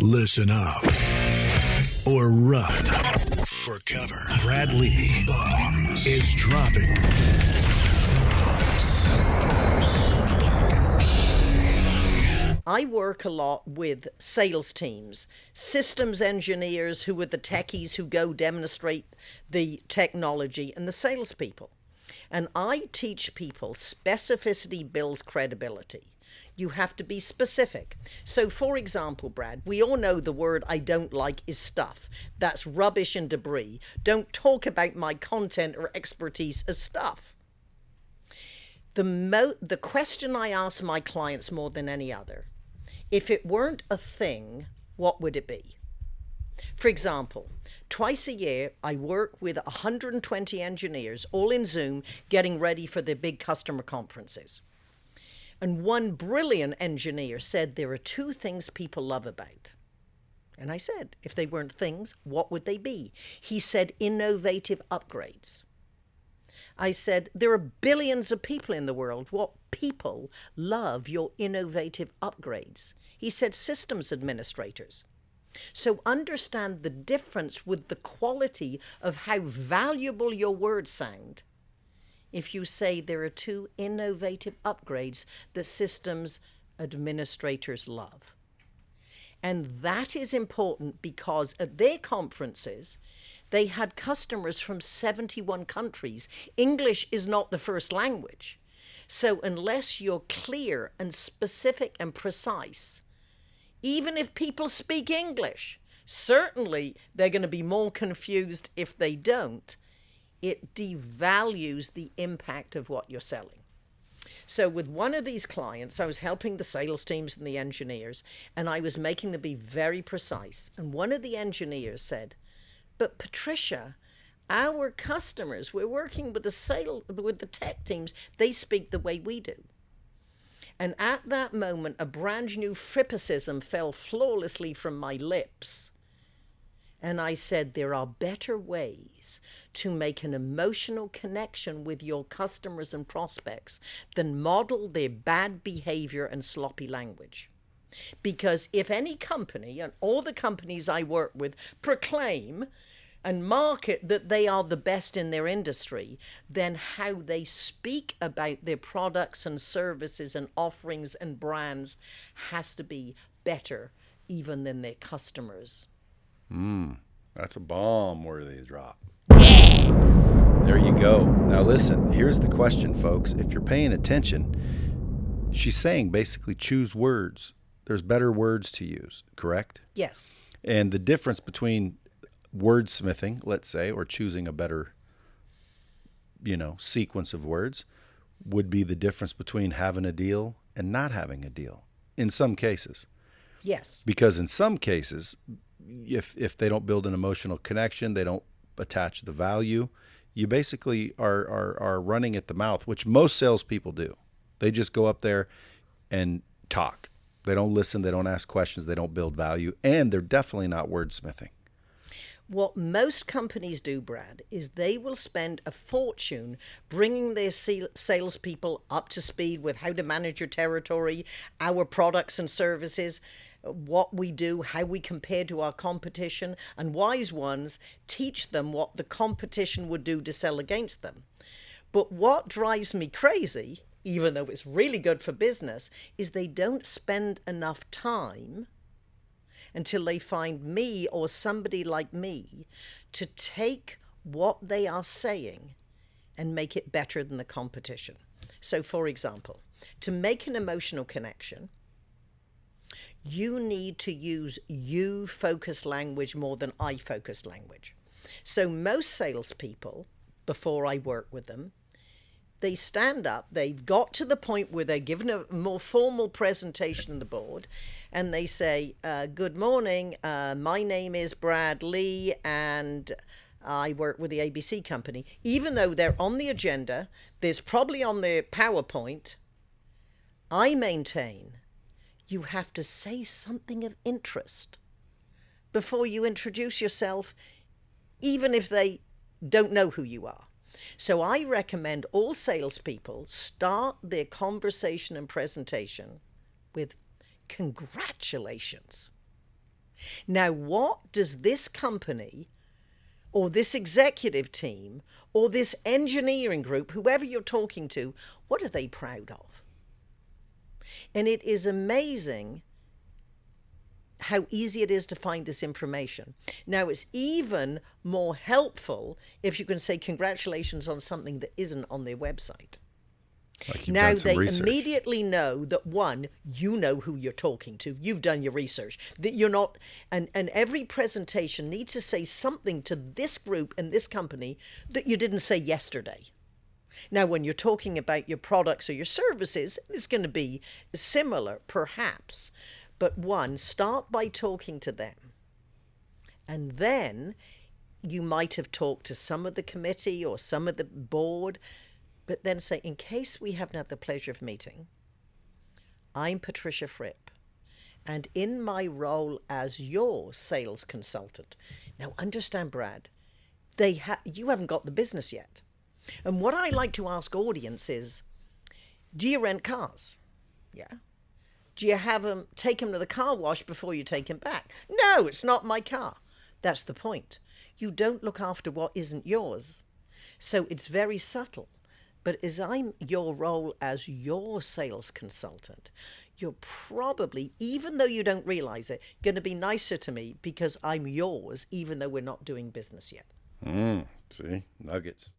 Listen up or run for cover. Bradley Bombs is dropping. I work a lot with sales teams, systems engineers who are the techies who go demonstrate the technology, and the salespeople. And I teach people specificity builds credibility. You have to be specific. So, for example, Brad, we all know the word I don't like is stuff. That's rubbish and debris. Don't talk about my content or expertise as stuff. The, mo- the question I ask my clients more than any other if it weren't a thing, what would it be? For example, twice a year, I work with 120 engineers, all in Zoom, getting ready for their big customer conferences. And one brilliant engineer said there are two things people love about. And I said, if they weren't things, what would they be? He said, innovative upgrades. I said, there are billions of people in the world. What people love your innovative upgrades? He said, systems administrators. So understand the difference with the quality of how valuable your words sound if you say there are two innovative upgrades that systems administrators love. And that is important because at their conferences, they had customers from 71 countries. English is not the first language. So, unless you're clear and specific and precise, even if people speak English, certainly they're going to be more confused if they don't. It devalues the impact of what you're selling. So, with one of these clients, I was helping the sales teams and the engineers, and I was making them be very precise. And one of the engineers said, but Patricia, our customers, we're working with the sale with the tech teams, they speak the way we do. And at that moment, a brand new frippicism fell flawlessly from my lips. And I said, There are better ways to make an emotional connection with your customers and prospects than model their bad behavior and sloppy language. Because if any company, and all the companies I work with, proclaim and market that they are the best in their industry, then how they speak about their products and services and offerings and brands has to be better even than their customers. Hmm, that's a bomb worthy drop. Yes! There you go. Now, listen, here's the question, folks. If you're paying attention, she's saying basically choose words. There's better words to use, correct? Yes. And the difference between wordsmithing, let's say, or choosing a better, you know, sequence of words would be the difference between having a deal and not having a deal in some cases. Yes. Because in some cases, if if they don't build an emotional connection, they don't attach the value, you basically are are are running at the mouth, which most salespeople do. They just go up there and talk. They don't listen. They don't ask questions. They don't build value, and they're definitely not wordsmithing. What most companies do, Brad, is they will spend a fortune bringing their salespeople up to speed with how to manage your territory, our products and services, what we do, how we compare to our competition, and wise ones teach them what the competition would do to sell against them. But what drives me crazy, even though it's really good for business, is they don't spend enough time until they find me or somebody like me to take what they are saying and make it better than the competition. So, for example, to make an emotional connection, you need to use you focused language more than I focused language. So, most salespeople, before I work with them, they stand up, they've got to the point where they're given a more formal presentation on the board, and they say, uh, Good morning, uh, my name is Brad Lee, and I work with the ABC company. Even though they're on the agenda, there's probably on their PowerPoint, I maintain you have to say something of interest before you introduce yourself, even if they don't know who you are. So I recommend all salespeople start their conversation and presentation with congratulations. Now, what does this company or this executive team or this engineering group, whoever you're talking to, what are they proud of? And it is amazing how easy it is to find this information. Now, it's even more helpful if you can say congratulations on something that isn't on their website. Like now they research. immediately know that one, you know who you're talking to. You've done your research. That you're not, and and every presentation needs to say something to this group and this company that you didn't say yesterday. Now, when you're talking about your products or your services, it's going to be similar, perhaps. But one, start by talking to them. And then you might have talked to some of the committee or some of the board but then say, in case we haven't had the pleasure of meeting, I'm Patricia Fripp, and in my role as your sales consultant, now understand, Brad, they ha- you haven't got the business yet. And what I like to ask audiences, do you rent cars? Yeah. Do you have them take them to the car wash before you take them back? No, it's not my car. That's the point. You don't look after what isn't yours. So it's very subtle. But as I'm your role as your sales consultant, you're probably, even though you don't realize it, going to be nicer to me because I'm yours, even though we're not doing business yet. Mm, see, nuggets.